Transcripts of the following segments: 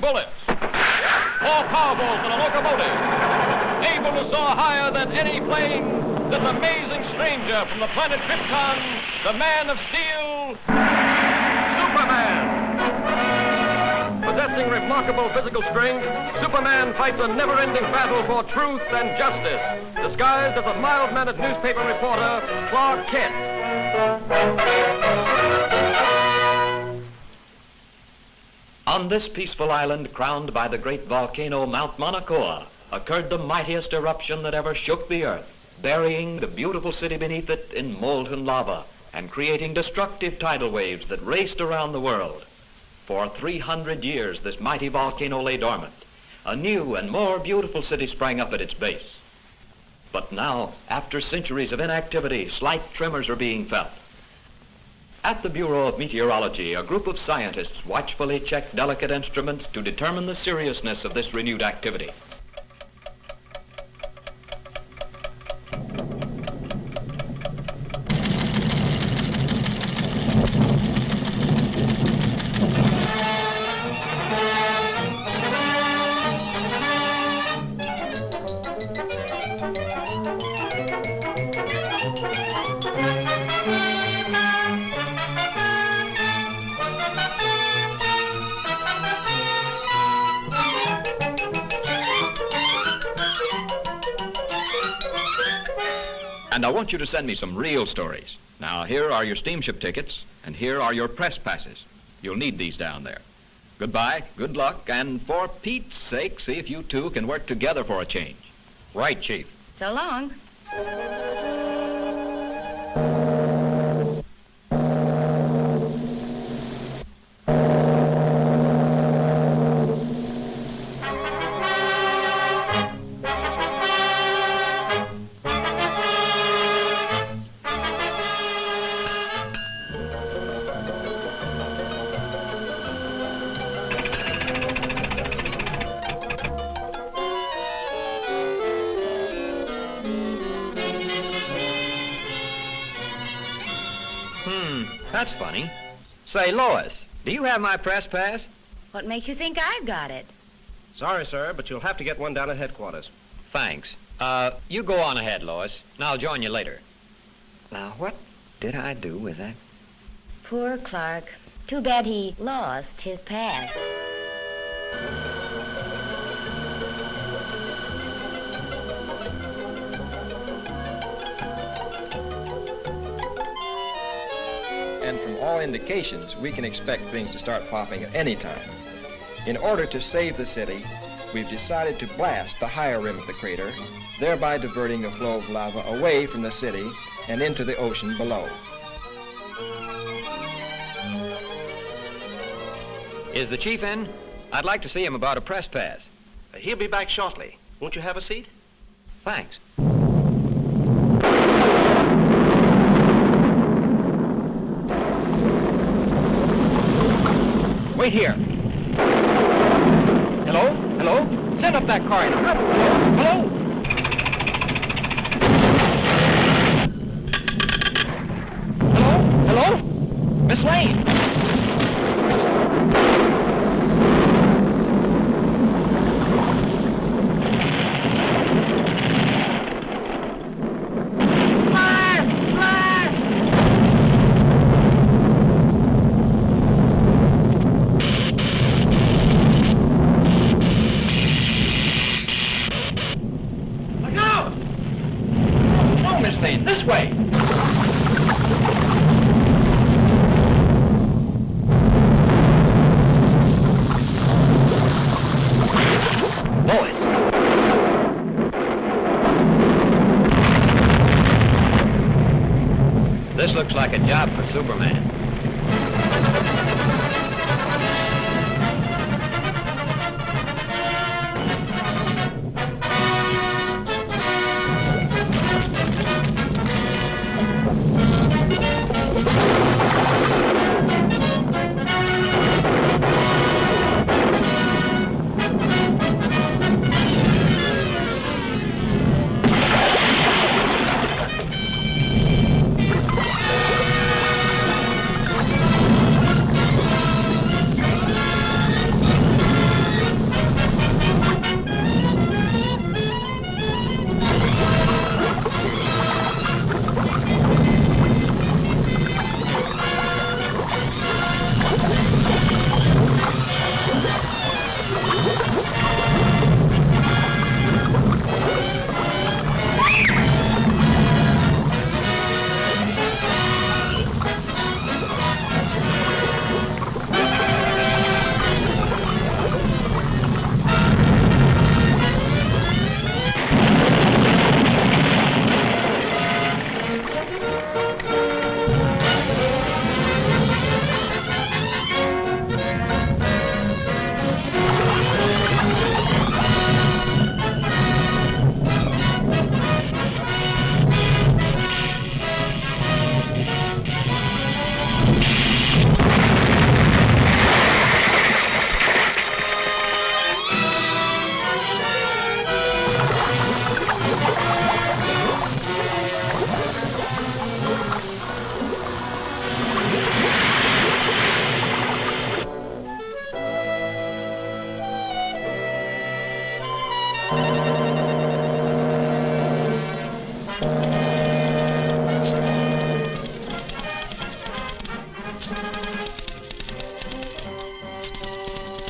than a speeding bullet, more powerful than a locomotive, able to soar higher than any plane, this amazing stranger from the planet Krypton, the man of steel, Superman. Possessing remarkable physical strength, Superman fights a never-ending battle for truth and justice, disguised as a mild-mannered newspaper reporter, Clark Kent. On this peaceful island crowned by the great volcano Mount Mauna Kea occurred the mightiest eruption that ever shook the earth, burying the beautiful city beneath it in molten lava and creating destructive tidal waves that raced around the world. For 300 years, this mighty volcano lay dormant. A new and more beautiful city sprang up at its base. But now, after centuries of inactivity, slight tremors are being felt. At the Bureau of Meteorology, a group of scientists watchfully check delicate instruments to determine the seriousness of this renewed activity. And I want you to send me some real stories. Now, here are your steamship tickets, and here are your press passes. You'll need these down there. Goodbye, good luck, and for Pete's sake, see if you two can work together for a change. Right, Chief. So long. That's funny. Say, Lois, do you have my press pass? What makes you think I've got it? Sorry, sir, but you'll have to get one down at headquarters. Thanks. Uh, you go on ahead, Lois, and I'll join you later. Now, what did I do with that? Poor Clark. Too bad he lost his pass. All indications, we can expect things to start popping at any time. In order to save the city, we've decided to blast the higher rim of the crater, thereby diverting the flow of lava away from the city and into the ocean below. Is the chief in? I'd like to see him about a press pass. He'll be back shortly. Won't you have a seat? Thanks. Wait here. Hello? Hello? Send up that car. Hello? Hello? Hello? Miss Lane? A job for Superman.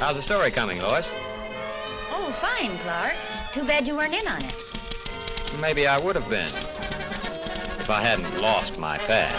How's the story coming, Lois? Oh, fine, Clark. Too bad you weren't in on it. Maybe I would have been. If I hadn't lost my pad.